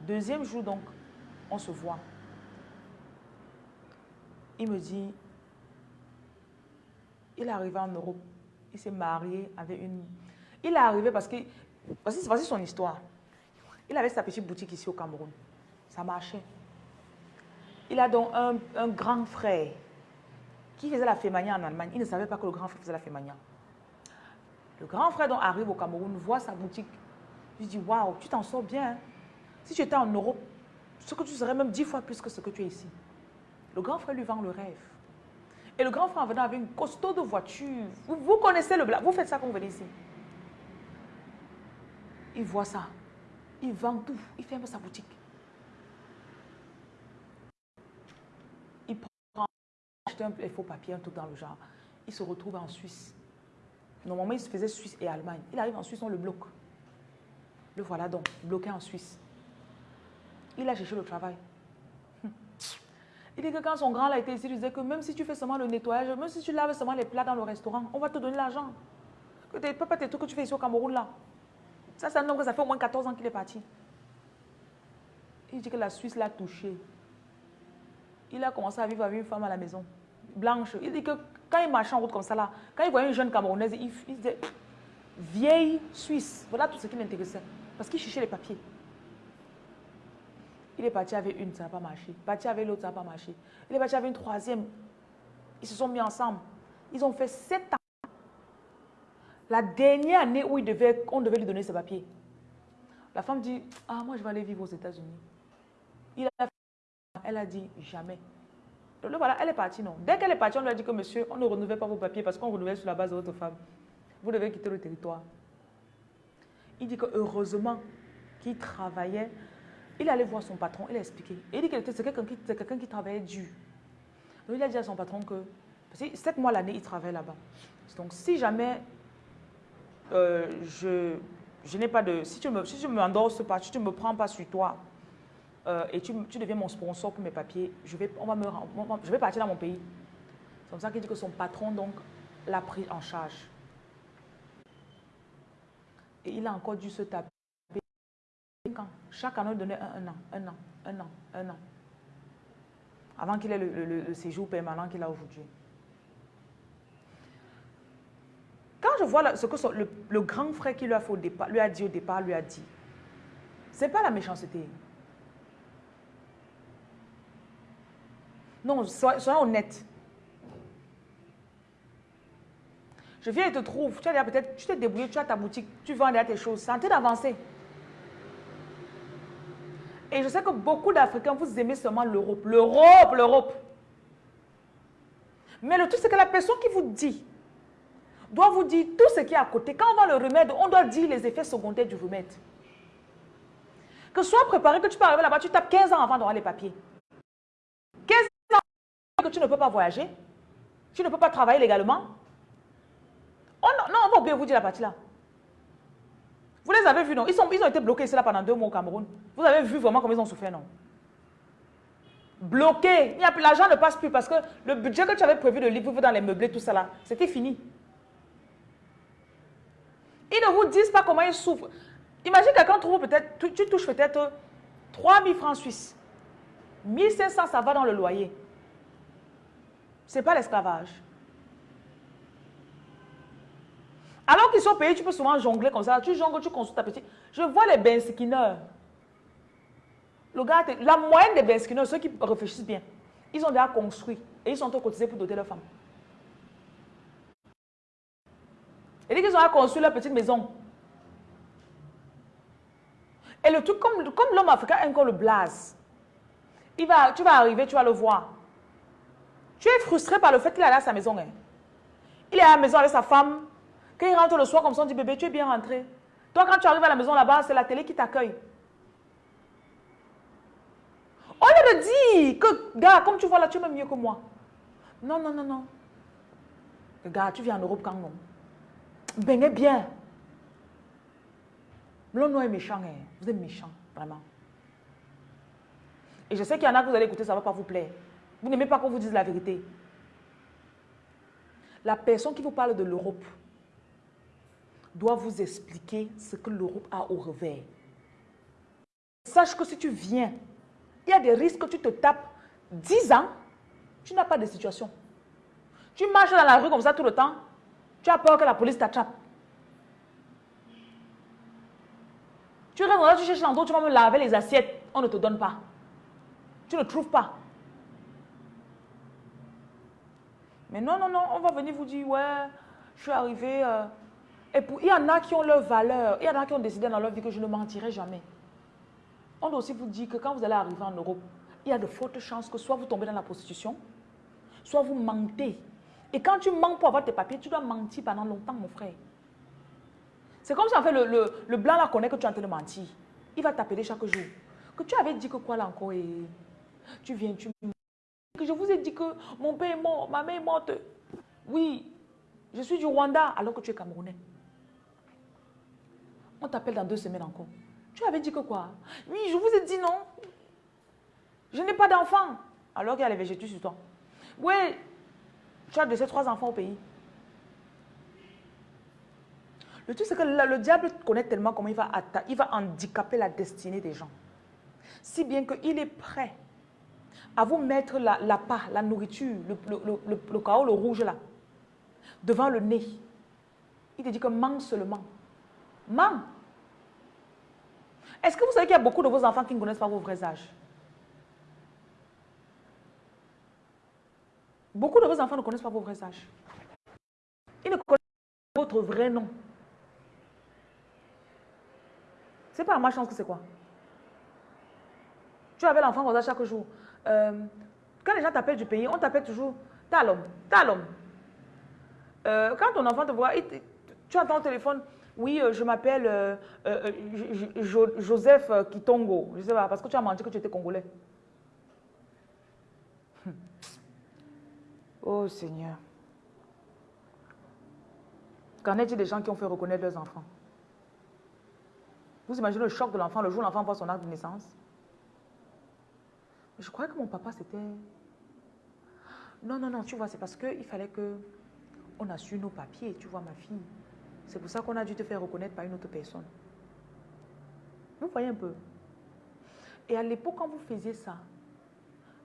Deuxième jour, donc, on se voit. Il me dit, il est arrivé en Europe. Il s'est marié avec une... Il est arrivé parce que... Voici, son histoire. Il avait sa petite boutique ici au Cameroun. Ça marchait. Il a donc un, grand frère qui faisait la fémania en Allemagne. Il ne savait pas que le grand frère faisait la fémania. Le grand frère donc arrive au Cameroun, voit sa boutique. Il dit, waouh, tu t'en sors bien. Hein. Si tu étais en Europe, ce que tu serais même dix fois plus que ce que tu es ici. Le grand frère lui vend le rêve. Et le grand frère en venant avec une costaud de voiture. Vous, connaissez le blague. Vous faites ça quand vous venez ici. Il voit ça. Il vend tout. Il ferme sa boutique. un faux papier, un truc dans le genre. Il se retrouve en Suisse. Normalement, il se faisait Suisse et Allemagne. Il arrive en Suisse, on le bloque. Le voilà donc, bloqué en Suisse. Il a cherché le travail. Il dit que quand son grand là était ici, il disait que même si tu fais seulement le nettoyage, même si tu laves seulement les plats dans le restaurant, on va te donner l'argent. Pas tes trucs que tu fais ici au Cameroun là. Ça, c'est un homme que ça fait au moins 14 ans qu'il est parti. Il dit que la Suisse l'a touché. Il a commencé à vivre avec une femme à la maison, blanche. Il dit que quand il marchait en route comme ça là, quand il voyait une jeune Camerounaise, il, il disait vieille Suisse. Voilà tout ce qui l'intéressait. Parce qu'il cherchait les papiers. Il est parti avec une, ça n'a pas marché. Parti avec l'autre, ça n'a pas marché. Il est parti avec une troisième. Ils se sont mis ensemble. Ils ont fait sept ans. La dernière année où on devait lui donner ses papiers. La femme dit, ah, moi, je vais aller vivre aux États-Unis. Il a elle a dit, jamais. Donc voilà, elle est partie, non. Dès qu'elle est partie, on lui a dit que, monsieur, on ne renouvelle pas vos papiers parce qu'on renouvelle sur la base de votre femme. Vous devez quitter le territoire. Il dit que heureusement qu'il travaillait il allait voir son patron, il a expliqué. il dit que c'est quelqu'un qui, travaillait dur. Donc il a dit à son patron que, parce que sept mois l'année, il travaille là-bas. Donc si jamais euh, je, je n'ai pas de... Si tu me, si m'endorses pas, tu ne me prends pas sur toi euh, et tu, tu, deviens mon sponsor pour mes papiers, je vais, on va me, je vais partir dans mon pays. C'est comme ça qu'il dit que son patron donc l'a pris en charge. Et il a encore dû se taper chaque année, donnait un, an, un an, un an, un an. Avant qu'il ait le, séjour permanent qu'il a aujourd'hui. Quand je vois ce que le, grand frère qui lui a, au départ, lui a dit au départ, lui a dit, ce n'est pas la méchanceté. Non, soyons honnêtes. Je viens et te trouve, tu as peut-être, tu t'es débrouillé, tu as ta boutique, tu vends tes choses, c'est en train d'avancer. Et je sais que beaucoup d'Africains, vous aimez seulement l'Europe. L'Europe, l'Europe. Mais le truc, c'est que la personne qui vous dit doit vous dire tout ce qui est à côté. Quand on va le remède, on doit dire les effets secondaires du remède. Que soit préparé, que tu peux arriver là-bas, tu tapes 15 ans avant d'avoir les papiers. 15 ans que tu ne peux pas voyager. Tu ne peux pas travailler légalement. Non, on va oublier vous dire la partie là. Vous les avez vus, non? Ils, sont, ils ont été bloqués ici là pendant deux mois au Cameroun. Vous avez vu vraiment comment ils ont souffert, non? Bloqués. L'argent ne passe plus parce que le budget que tu avais prévu de vivre dans les meublés, tout ça là, c'était fini. Ils ne vous disent pas comment ils souffrent. Imagine quelqu'un trouve peut-être, tu, touches peut-être 3 000 francs suisses. 1500, ça va dans le loyer. Ce n'est pas l'esclavage. Alors qu'ils sont payés, tu peux souvent jongler comme ça. Tu jongles, tu consultes ta petite. Je vois les benskinners. Le gars, la moyenne des benskinners, ceux qui réfléchissent bien, ils ont déjà construit et ils sont cotisés pour doter leurs femmes. Et dès qu'ils ont construit leur petite maison. Et le truc, comme, comme l'homme africain a encore le blaze, il va, tu vas arriver, tu vas le voir. Tu es frustré par le fait qu'il est allé à sa maison. Hein. Il est à la maison avec sa femme, quand il rentre le soir comme ça, on dit, bébé, tu es bien rentré. Toi, quand tu arrives à la maison là-bas, c'est la télé qui t'accueille. On lieu dit que, gars, comme tu vois là, tu es même mieux que moi. Non, non, non, non. Gars, tu viens en Europe quand non Eh bien. L'homme est méchant, hein. vous êtes méchant, vraiment. Et je sais qu'il y en a que vous allez écouter, ça ne va pas vous plaire. Vous n'aimez pas qu'on vous dise la vérité. La personne qui vous parle de l'Europe, doit vous expliquer ce que l'Europe a au revers. Sache que si tu viens, il y a des risques que tu te tapes 10 ans, tu n'as pas de situation. Tu marches dans la rue comme ça tout le temps, tu as peur que la police t'attrape. Tu restes là, tu cherches l'endroit, tu vas me laver les assiettes, on ne te donne pas. Tu ne trouves pas. Mais non, non, non, on va venir vous dire, ouais, je suis arrivé, euh, et il y en a qui ont leur valeur. Il y en a qui ont décidé dans leur vie que je ne mentirai jamais. On doit aussi vous dire que quand vous allez arriver en Europe, il y a de fortes chances que soit vous tombez dans la prostitution, soit vous mentez. Et quand tu mens pour avoir tes papiers, tu dois mentir pendant longtemps, mon frère. C'est comme si en fait le, blanc là connaît que tu es en train de mentir. Il va t'appeler chaque jour. Que tu avais dit que quoi là encore et tu viens, tu que je vous ai dit que mon père est mort, ma mère est morte. Oui, je suis du Rwanda alors que tu es camerounais. On t'appelle dans deux semaines encore. Tu avais dit que quoi? Oui, je vous ai dit non. Je n'ai pas d'enfant. alors qu'il y a les végétus sur toi. Oui, tu as de ces trois enfants au pays. Le truc, c'est que le, diable connaît tellement comment il va, il va handicaper la destinée des gens. Si bien qu'il est prêt à vous mettre la, la part, la nourriture, le, le, le, chaos, le rouge là, devant le nez. Il te dit que mange seulement. Mange. Est-ce que vous savez qu'il y a beaucoup de vos enfants qui ne connaissent pas vos vrais âges? Beaucoup de vos enfants ne connaissent pas vos vrais âges. Ils ne connaissent pas votre vrai nom. C'est pas ma chance que c'est quoi Tu avais l'enfant comme ça chaque jour. Euh, quand les gens t'appellent du pays, on t'appelle toujours Talom, Talom. Euh, quand ton enfant te voit, tu entends au téléphone, oui, euh, je m'appelle Joseph Kitongo. Je sais pas, parce que tu as menti que tu étais congolais. Oh Seigneur. Qu'en est-il des gens qui ont fait reconnaître leurs enfants? Vous imaginez le choc de l'enfant le jour où l'enfant voit son acte de naissance? Je crois que mon papa c'était... Non, non, non, tu vois, c'est parce qu'il fallait que on a su nos papiers, tu vois, ma fille. C'est pour ça qu'on a dû te faire reconnaître par une autre personne. Vous voyez un peu? Et à l'époque, quand vous faisiez ça,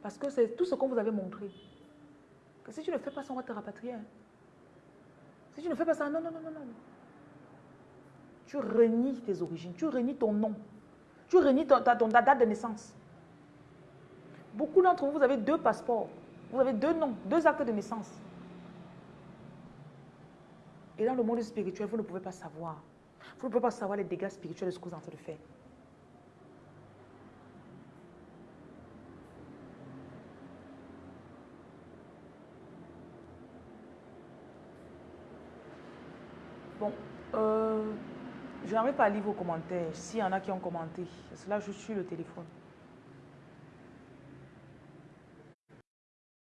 parce que c'est tout ce qu'on vous avait montré, que si tu ne fais pas ça, on va te rapatrier. Hein. Si tu ne fais pas ça, non, non, non, non, non. Tu renies tes origines, tu renies ton nom, tu renies ton, ta, date de naissance. Beaucoup d'entre vous, vous avez deux passeports, vous avez deux noms, deux actes de naissance. Et dans le monde spirituel, vous ne pouvez pas savoir. Vous ne pouvez pas savoir les dégâts spirituels de ce que vous êtes en train de faire. Bon, euh, je n'arrive pas à lire vos commentaires. S'il y en a qui ont commenté, c'est là je suis le téléphone.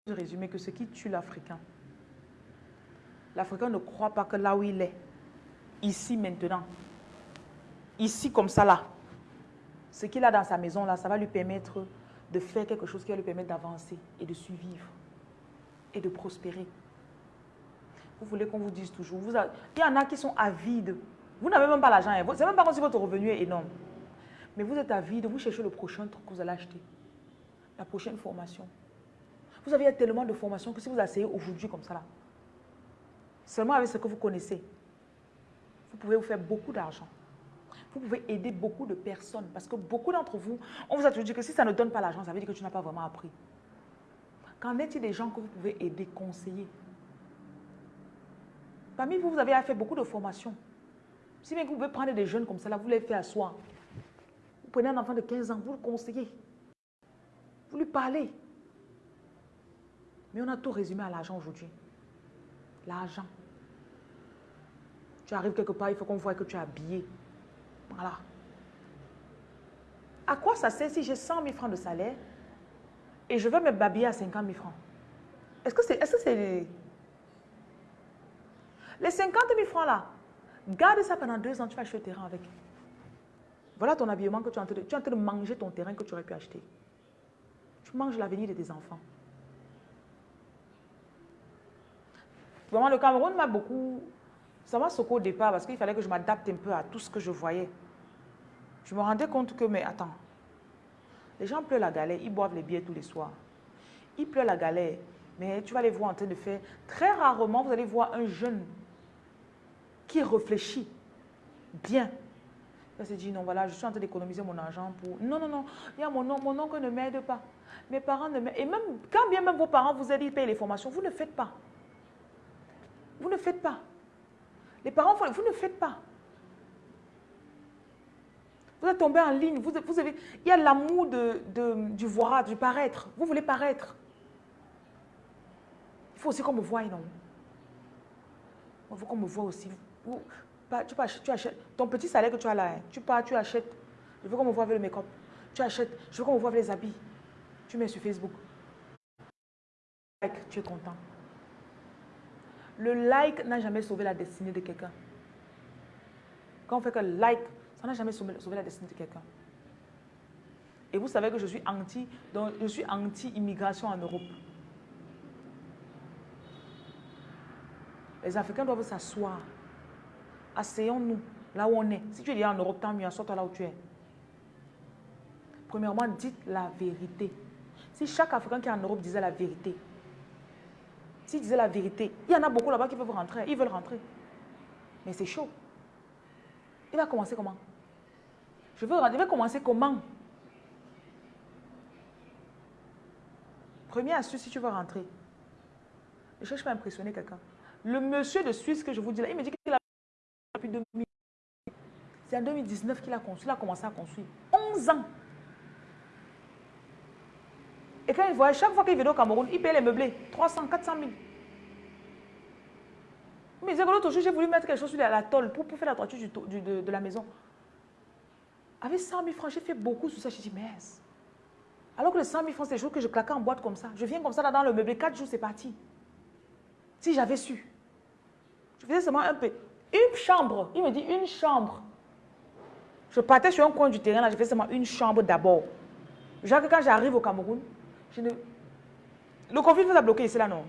Je résumer que ce qui tue l'Africain, l'Africain ne croit pas que là où il est, ici maintenant, ici comme ça là, ce qu'il a dans sa maison là, ça va lui permettre de faire quelque chose qui va lui permettre d'avancer et de survivre et de prospérer. Vous voulez qu'on vous dise toujours, il y en a qui sont avides. Vous n'avez même pas l'argent, hein. c'est même pas comme si votre revenu est énorme. Mais vous êtes avide, vous cherchez le prochain truc que vous allez acheter. La prochaine formation. Vous avez tellement de formations que si vous asseyez aujourd'hui comme ça là, Seulement avec ce que vous connaissez, vous pouvez vous faire beaucoup d'argent. Vous pouvez aider beaucoup de personnes parce que beaucoup d'entre vous, on vous a toujours dit que si ça ne donne pas l'argent, ça veut dire que tu n'as pas vraiment appris. Qu'en est-il des gens que vous pouvez aider, conseiller? Vous, vous avez fait beaucoup de formations. Si bien vous pouvez prendre des jeunes comme ça, vous les faites asseoir. Vous prenez un enfant de 15 ans, vous le conseillez. Vous lui parlez. Mais on a tout résumé à l'argent aujourd'hui. L'argent. Tu arrives quelque part, il faut qu'on voit que tu es habillé. Voilà. À quoi ça sert si j'ai 100 000 francs de salaire et je veux me babiller à 50 000 francs? Est-ce que c'est... Est -ce c'est les 50 000 francs là, garde ça pendant deux ans, tu vas acheter le terrain avec. Voilà ton habillement que tu es en train de, tu es en train de manger ton terrain que tu aurais pu acheter. Tu manges l'avenir de tes enfants. Vraiment, le Cameroun m'a beaucoup... Ça m'a secoué au départ parce qu'il fallait que je m'adapte un peu à tout ce que je voyais. Je me rendais compte que, mais attends, les gens pleurent la galère, ils boivent les billets tous les soirs. Ils pleurent la galère, mais tu vas les voir en train de faire... Très rarement, vous allez voir un jeune qui réfléchit bien. Il se dit, non, voilà, je suis en train d'économiser mon argent pour... Non, non, non, mon oncle ne m'aide pas. Mes parents ne m'aident... Et même, quand bien même vos parents vous aident, ils payent les formations, vous ne faites pas. Vous ne faites pas. Les parents, vous ne faites pas. Vous êtes tombé en ligne, vous, vous avez, il y a l'amour de, du voir, du paraître. Vous voulez paraître. Il faut aussi qu'on me voie, non Il faut qu'on me voie aussi. Tu, tu, achètes, ton petit salaire que tu as là, hein, tu pars, tu achètes. Je veux qu'on me voie avec le make-up. Tu achètes, je veux qu'on me voie avec les habits. Tu mets sur Facebook. Tu es content. Le like n'a jamais sauvé la destinée de quelqu'un. Quand on fait que like, ça n'a jamais sauvé, la destinée de quelqu'un. Et vous savez que je suis anti, donc je suis anti-immigration en Europe. Les Africains doivent s'asseoir. Asseyons-nous là où on est. Si tu es en Europe, tant mieux, assois-toi là où tu es. Premièrement, dites la vérité. Si chaque Africain qui est en Europe disait la vérité, s'il disait la vérité, il y en a beaucoup là-bas qui veulent rentrer, ils veulent rentrer. Mais c'est chaud. Il va commencer comment? Je veux rentrer, il va commencer comment? Première astuce, si tu veux rentrer, ne cherche pas à impressionner quelqu'un. Le monsieur de Suisse que je vous dis là, il me dit qu'il a depuis 2000. C'est en 2019 qu'il a construit, il a commencé à construire. 11 ans. Et quand il voit, chaque fois qu'il vient au Cameroun, il paye les meublés. 300, 400 000. Il me disait que l'autre jour, j'ai voulu mettre quelque chose sur la, tôle pour, faire la toiture de, la maison. Avec 100 000 francs, j'ai fait beaucoup sur ça. Je dis, mais alors que les 100 000 francs, c'est des choses que je claquais en boîte comme ça. Je viens comme ça là dans le meublé, 4 jours, c'est parti. Si j'avais su. Je faisais seulement un peu. Une chambre. Il me dit une chambre. Je partais sur un coin du terrain, là, je faisais seulement une chambre d'abord. Genre quand j'arrive au Cameroun, le conflit nous a bloqué ici là, non.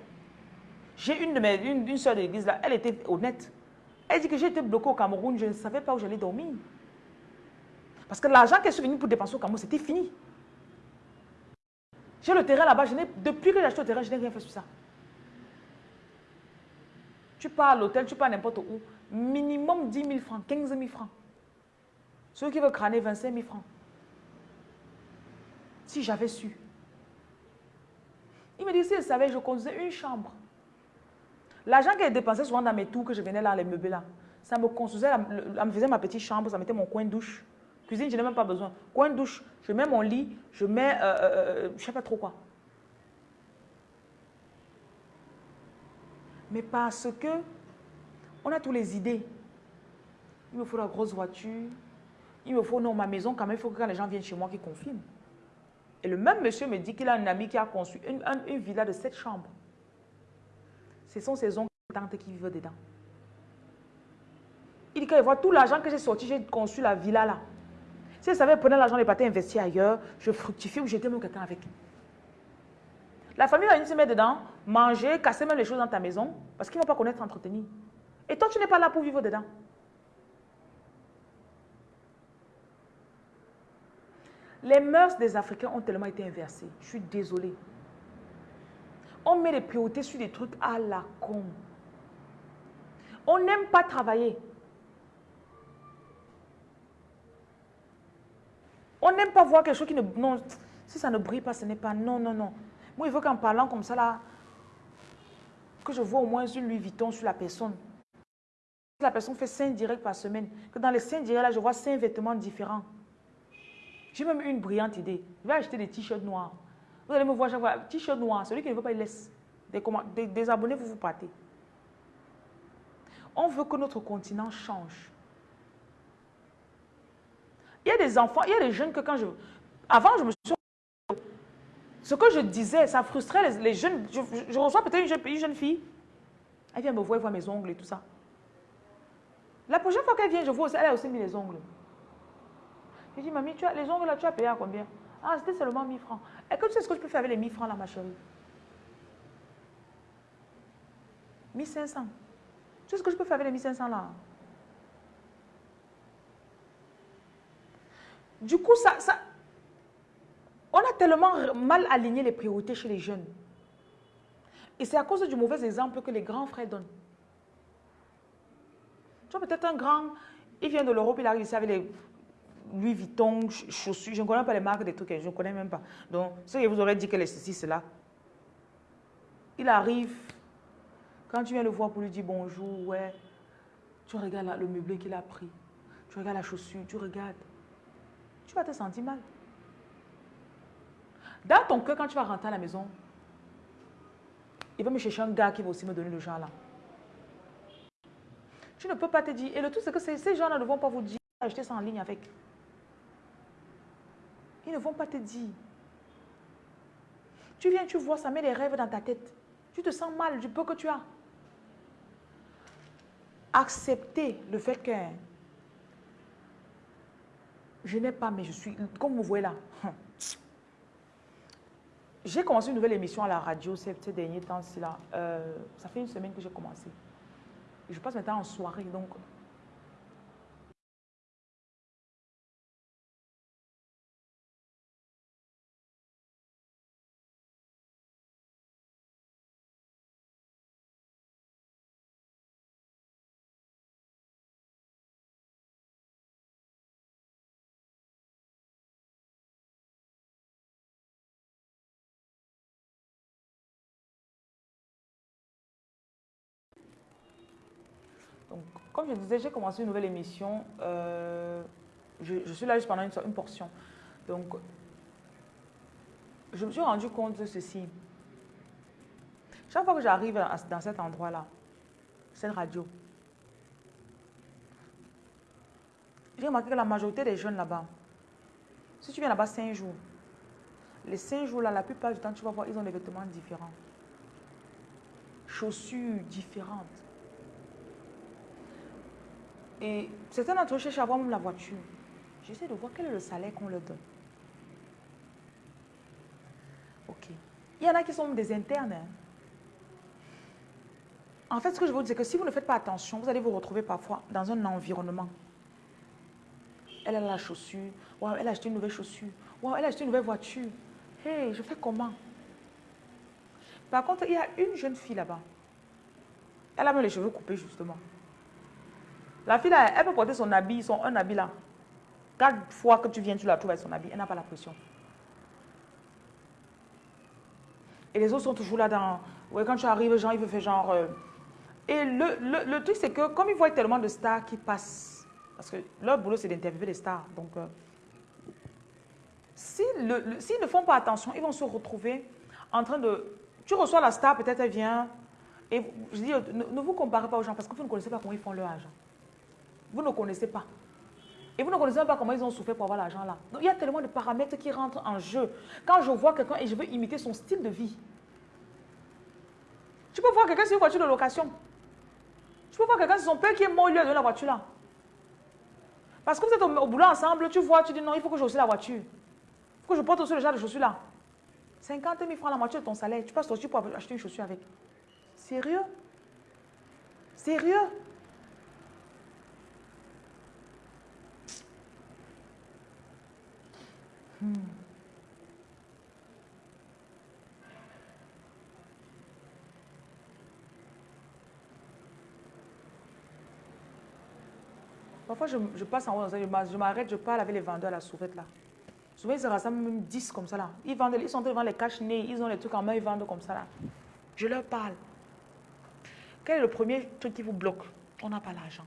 J'ai une de mes, une, soeur d'église là, elle était honnête. Elle dit que j'ai été bloqué au Cameroun, je ne savais pas où j'allais dormir. Parce que l'argent qu'elle est venue pour dépenser au Cameroun, c'était fini. J'ai le terrain là-bas, depuis que j'ai acheté le terrain, je n'ai rien fait sur ça. Tu pars à l'hôtel, tu pars n'importe où, minimum 10 000 francs, 15 000 francs. Ceux qui veulent crâner 25 000 francs. Si j'avais su. Il me dit, si je savais, je construisais une chambre. L'argent qu'elle dépensait souvent dans mes tours, que je venais là, les meubles là, ça me construisait, me faisait ma petite chambre, ça mettait mon coin douche. Cuisine, je n'ai même pas besoin. Coin douche, je mets mon lit, je mets, euh, euh, euh, je ne sais pas trop quoi. Mais parce que on a toutes les idées. Il me faut la grosse voiture. Il me faut, non, ma maison, quand même, il faut que quand les gens viennent chez moi, qu'ils confirment. Et le même monsieur me dit qu'il a un ami qui a construit une, villa de sept chambres. Ce sont ses oncles et tantes qui vivent dedans. Il dit qu'il voit tout l'argent que j'ai sorti, j'ai construit la villa là. Si je savais prendre l'argent, les partir investir ailleurs, je fructifie ou j'étais même quelqu'un avec. La famille va venir se mettre dedans, manger, casser même les choses dans ta maison, parce qu'ils ne vont pas connaître entretenir. Et toi, tu n'es pas là pour vivre dedans. Les mœurs des Africains ont tellement été inversées. Je suis désolée. On met les priorités sur des trucs à la con. On n'aime pas travailler. On n'aime pas voir quelque chose qui ne... Non, si ça ne brille pas, ce n'est pas... Non, non, non. Moi, il faut qu'en parlant comme ça, là, que je vois au moins une Louis Vuitton sur la personne. La personne fait 5 directs par semaine. Que dans les 5 directs, là, je vois 5 vêtements différents. J'ai même une brillante idée. Je vais acheter des t-shirts noirs. Vous allez me voir chaque fois, t-shirt noir. Celui qui ne veut pas, il laisse. Des, abonnés, vous vous partez. On veut que notre continent change. Il y a des enfants, il y a des jeunes que quand je... Avant, je me suis... Ce que je disais, ça frustrait les, jeunes. Je, reçois peut-être une, une jeune, fille. Elle vient me voir, elle voit mes ongles et tout ça. La prochaine fois qu'elle vient, je vois, elle a aussi mis les ongles. Je dis, mamie, tu as, les ongles là, tu as payé à combien? Ah, c'était seulement 1000 francs. Et que tu sais ce que je peux faire avec les 1000 francs là, ma chérie? 1500. Tu sais ce que je peux faire avec les 1500 là? Du coup, ça, ça, on a tellement mal aligné les priorités chez les jeunes. Et c'est à cause du mauvais exemple que les grands frères donnent. Tu vois, peut-être un grand, il vient de l'Europe, il arrive ici avec les Louis Vuitton, chaussures, je ne connais pas les marques des trucs, je ne connais même pas. Donc, ce que vous aurez dit que les ceci, cela. Il arrive, quand tu viens le voir pour lui dire bonjour, ouais, tu regardes le meublé qu'il a pris, tu regardes la chaussure, tu regardes, tu vas te sentir mal. Dans ton cœur, quand tu vas rentrer à la maison, il va me chercher un gars qui va aussi me donner le genre là. Tu ne peux pas te dire. Et le tout, c'est que ces gens-là ne vont pas vous dire acheter ça en ligne avec. Ils ne vont pas te dire. Tu viens, tu vois, ça met des rêves dans ta tête. Tu te sens mal du peu que tu as. Accepter le fait que je n'ai pas, mais je suis, comme vous voyez là, j'ai commencé une nouvelle émission à la radio ces, derniers temps-ci. là. Euh, ça fait une semaine que j'ai commencé. Je passe maintenant en soirée, donc comme je disais, j'ai commencé une nouvelle émission. Euh, je, suis là juste pendant une, portion. Donc, je me suis rendu compte de ceci. Chaque fois que j'arrive dans cet endroit-là, cette radio, j'ai remarqué que la majorité des jeunes là-bas, si tu viens là-bas cinq jours, les cinq jours-là, la plupart du temps, tu vas voir, ils ont des vêtements différents. Chaussures différentes. Et certains d'entre eux cherchent à avoir même la voiture. J'essaie de voir quel est le salaire qu'on leur donne. Ok. Il y en a qui sont des internes. Hein. En fait, ce que je veux dire, c'est que si vous ne faites pas attention, vous allez vous retrouver parfois dans un environnement. Elle a la chaussure. Wow, elle a acheté une nouvelle chaussure. Wow, elle a acheté une nouvelle voiture. Hey, je fais comment? Par contre, il y a une jeune fille là-bas. Elle a même les cheveux coupés, justement. La fille, elle peut porter son habit, son un habit là. Quatre fois que tu viens, tu la trouves avec son habit. Elle n'a pas la pression. Et les autres sont toujours là dans... Ouais, quand tu arrives, genre, il veut faire genre... Euh, et le, le, truc, c'est que comme ils voient tellement de stars qui passent, parce que leur boulot, c'est d'interviewer les stars. Donc, euh, s'ils ne font pas attention, ils vont se retrouver en train de... Tu reçois la star, peut-être elle vient. Et je dis, ne, vous comparez pas aux gens parce que vous ne connaissez pas comment ils font leur argent. Vous ne connaissez pas. Et vous ne connaissez pas comment ils ont souffert pour avoir l'argent là. Donc il y a tellement de paramètres qui rentrent en jeu. Quand je vois quelqu'un et je veux imiter son style de vie. Tu peux voir quelqu'un sur une voiture de location. Tu peux voir quelqu'un sur son père qui est mort, lui a donné la voiture là. Parce que vous êtes au, boulot ensemble, tu vois, tu dis non, il faut que je aussi la voiture. Il faut que je porte aussi le genre de chaussures là. 50 000 francs la moitié de ton salaire. Tu passes sortir pour acheter une chaussure avec. Sérieux? Sérieux? Hmm. Parfois, je, passe en haut, je m'arrête, je parle avec les vendeurs à la souvette là. Souvent, ils se rassemblent même 10 comme ça là. Ils, vendent, ils sont devant les cache-nez, ils ont les trucs en main, ils vendent comme ça là. Je leur parle. Quel est le premier truc qui vous bloque? On n'a pas l'argent.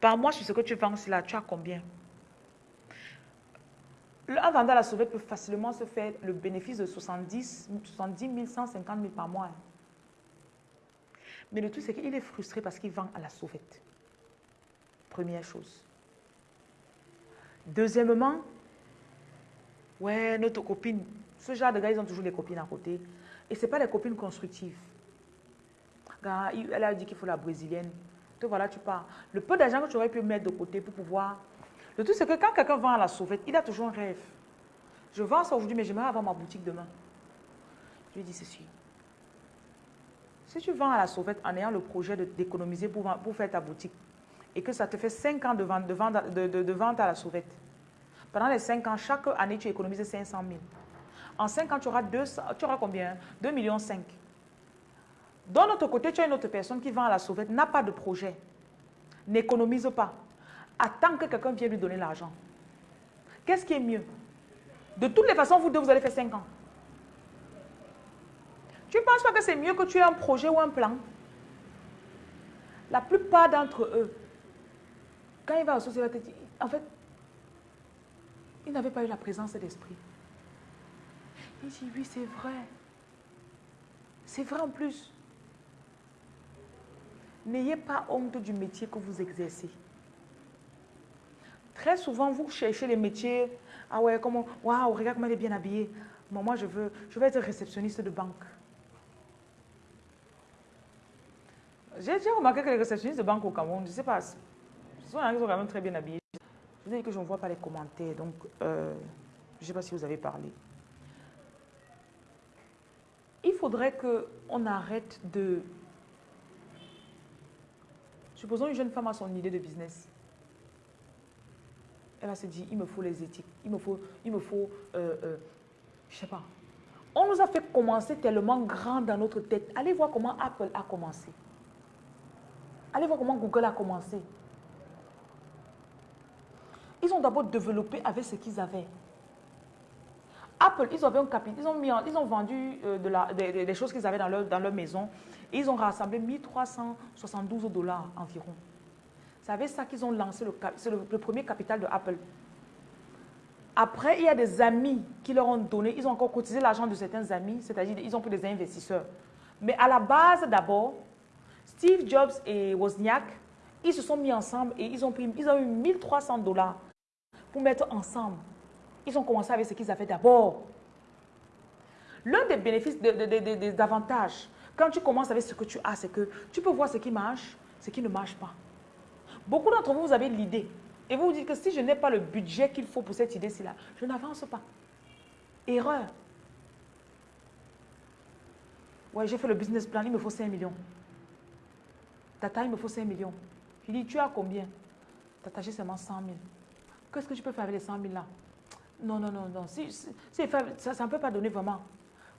Par mois, sur ce que tu vends, là, tu as combien? Un vendeur à la sauvette peut facilement se faire le bénéfice de 70, 70 000, 150 000 par mois. Mais le truc, c'est qu'il est frustré parce qu'il vend à la sauvette. Première chose. Deuxièmement, ouais, notre copine, ce genre de gars, ils ont toujours des copines à côté. Et ce n'est pas des copines constructives. Elle a dit qu'il faut la brésilienne. Te voilà, tu pars. Le peu d'argent que tu aurais pu mettre de côté pour pouvoir le truc, c'est que quand quelqu'un vend à la sauvette, il a toujours un rêve. Je vends ça aujourd'hui, mais j'aimerais avoir ma boutique demain. Je lui dis ceci. Si tu vends à la sauvette en ayant le projet d'économiser pour, faire ta boutique et que ça te fait 5 ans de vente, à la sauvette, pendant les 5 ans, chaque année, tu économises 500 000. En 5 ans, tu auras, 200, tu auras combien? 2 millions 5. D'un autre côté, tu as une autre personne qui vend à la sauvette, n'a pas de projet, n'économise pas attend que quelqu'un vienne lui donner l'argent. Qu'est-ce qui est mieux? De toutes les façons, vous deux, vous allez faire 5 ans. Tu ne penses pas que c'est mieux que tu aies un projet ou un plan? La plupart d'entre eux, quand il va au société, en fait, il n'avait pas eu la présence d'esprit. Il dit, oui, c'est vrai. C'est vrai en plus. N'ayez pas honte du métier que vous exercez. Très souvent, vous cherchez les métiers. Ah ouais, comment, waouh, regarde comment elle est bien habillée. moi, je veux, je veux être réceptionniste de banque. J'ai remarqué que les réceptionnistes de banque au Cameroun, je ne sais pas, ce sont quand même très bien habillés. Je vous ai dit que je ne vois pas les commentaires, donc euh, je ne sais pas si vous avez parlé. faudrait qu'on arrête de... Supposons une jeune femme a son idée de business. Elle va se dire, il me faut les éthiques, il me faut, il me faut, euh, euh, je sais pas. On nous a fait commencer tellement grand dans notre tête. Allez voir comment Apple a commencé. Allez voir comment Google a commencé. Ils ont d'abord développé avec ce qu'ils avaient. Apple, ils, avaient un capital, ils, ont vendu euh, des, choses qu'ils avaient dans leur, dans leur maison. Et ils ont rassemblé 1372 dollars environ. C'est avec ça qu'ils ont lancé le, le, premier capital de Apple. Après, il y a des amis qui leur ont donné, ils ont encore cotisé l'argent de certains amis, c'est-à-dire ils ont pris des investisseurs. Mais à la base d'abord, Steve Jobs et Wozniak, ils se sont mis ensemble et ils ont, pris, ils ont eu 1300 dollars pour mettre ensemble. Ils ont commencé avec ce qu'ils avaient d'abord. L'un des bénéfices, des avantages, quand tu commences avec ce que tu as, c'est que tu peux voir ce qui marche, ce qui ne marche pas. Beaucoup d'entre vous, vous avez l'idée. Et vous vous dites que si je n'ai pas le budget qu'il faut pour cette idée-ci, là, je n'avance pas. Erreur. Ouais, j'ai fait le business plan, il me faut 5 millions. Tata, il me faut 5 millions. Je dis, tu as combien? Tata, j'ai seulement 100 000. Qu'est-ce que tu peux faire avec les 100 000 là Non, non, non, non. Si, ça, ça ne peut pas donner vraiment.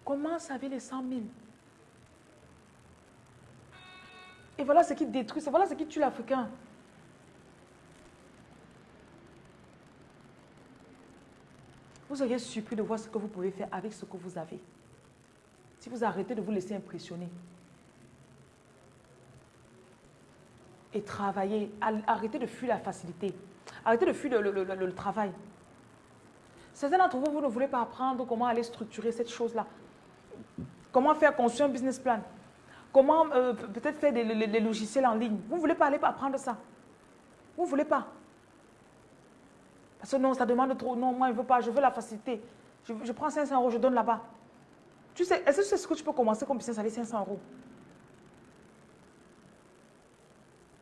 Commence avec les 100 000. Et voilà ce qui détruit, voilà ce qui tue l'Africain. Vous seriez surpris de voir ce que vous pouvez faire avec ce que vous avez. Si vous arrêtez de vous laisser impressionner. Et travailler, arrêtez de fuir la facilité. Arrêtez de fuir le, travail. Certains d'entre vous, vous ne voulez pas apprendre comment aller structurer cette chose-là. Comment faire construire un business plan. Comment euh, peut-être faire des, logiciels en ligne. Vous ne voulez pas aller apprendre ça. Vous ne voulez pas. Parce que non, ça demande trop. Non, moi, je ne veux pas. Je veux la facilité. Je, prends 500 euros, je donne là-bas. Tu sais, est-ce que sais ce que tu peux commencer comme business avec 500 euros?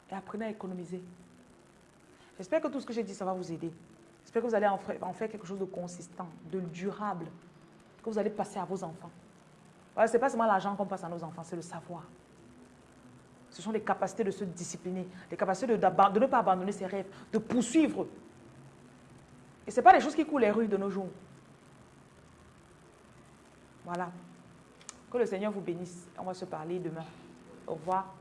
Et apprenez à économiser. J'espère que tout ce que j'ai dit, ça va vous aider. J'espère que vous allez en faire, quelque chose de consistant, de durable, que vous allez passer à vos enfants. ce n'est pas seulement l'argent qu'on passe à nos enfants, c'est le savoir. Ce sont les capacités de se discipliner, les capacités de ne pas abandonner ses rêves, de poursuivre. Et ce n'est pas les choses qui coulent les rues de nos jours. Voilà. Que le Seigneur vous bénisse. On va se parler demain. Au revoir.